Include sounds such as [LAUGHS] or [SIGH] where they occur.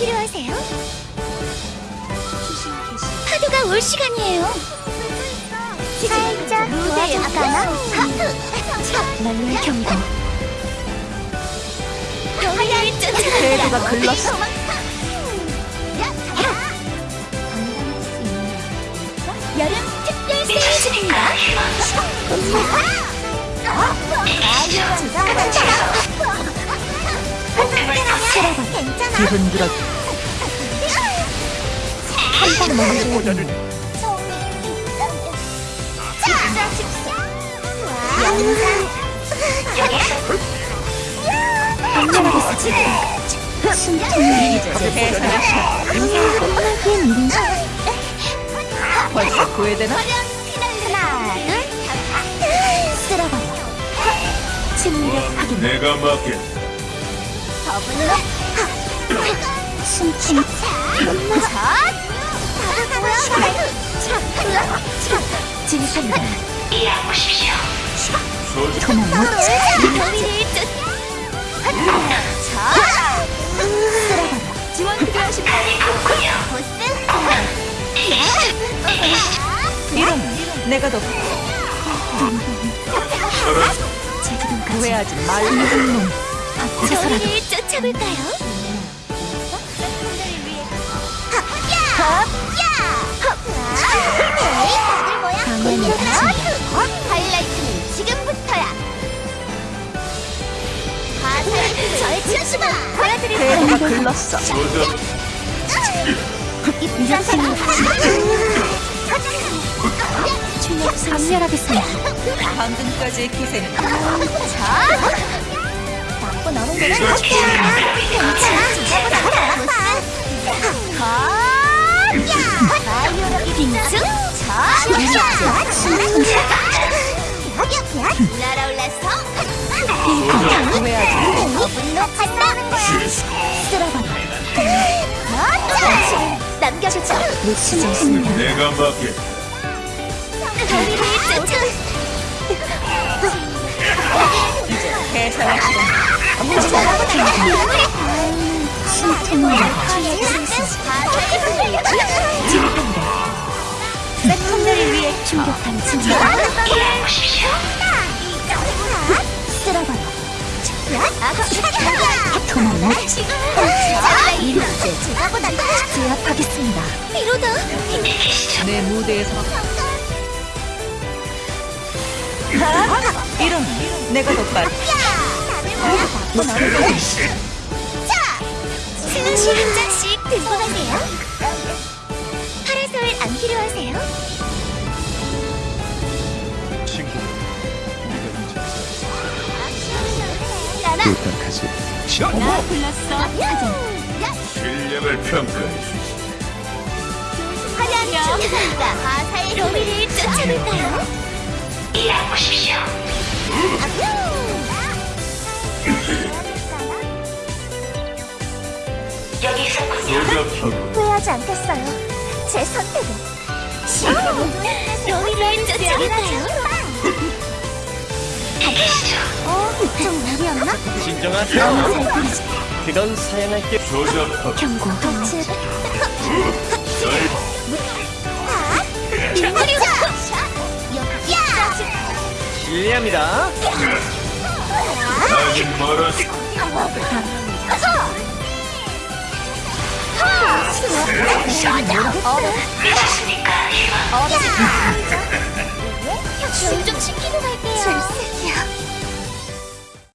필요하세요? 파도가 올 시간이에요. 살짝 도와줄까나? 난로의 경고. 영리를 쫓아간다. 대구가 글렀어. 여름 특별 세일즈입니다. 괜찮아. 기분 들어 한방 먹을 끝나기엔 일인가? 벌써 후회되나? 하나, 둘, 쓸어버려. 내가 맡게 더블로. 숨김. 진입합니다. 소주 도망 못 쳐. 지원 필요하십니까? 이런 내가 더 후회하지 말고 저희를 쫓아볼까요? 치우시마. 대구가 글렀어 이렇게는 감멸하겠습니다. 방금까지의 기세는 나쁜 어른들은 괜찮아. 빙승 날아올라서 남겨주죠 놓치지 않습니다 내가 맡게 저희를 쫓아 해산할 시간 백통들을 위해 충격한 진짜 쓸어버려 도망 못 내 무대에서 이런 내가 더 빨리 스시 한 잔씩 들고 가세요 파라솔 안 필요하세요? 불렀어 실력을 평가해 춤과 가사의 로미를 쫓아볼까요? 소주 후회하지 않겠어요. 제 선택은. 로미를 쫓아볼까요? 어, 좀 무리였나? 진정하세요. 그건 사양할게. 경고. 덕질. [LAUGHS] 멀었어 좀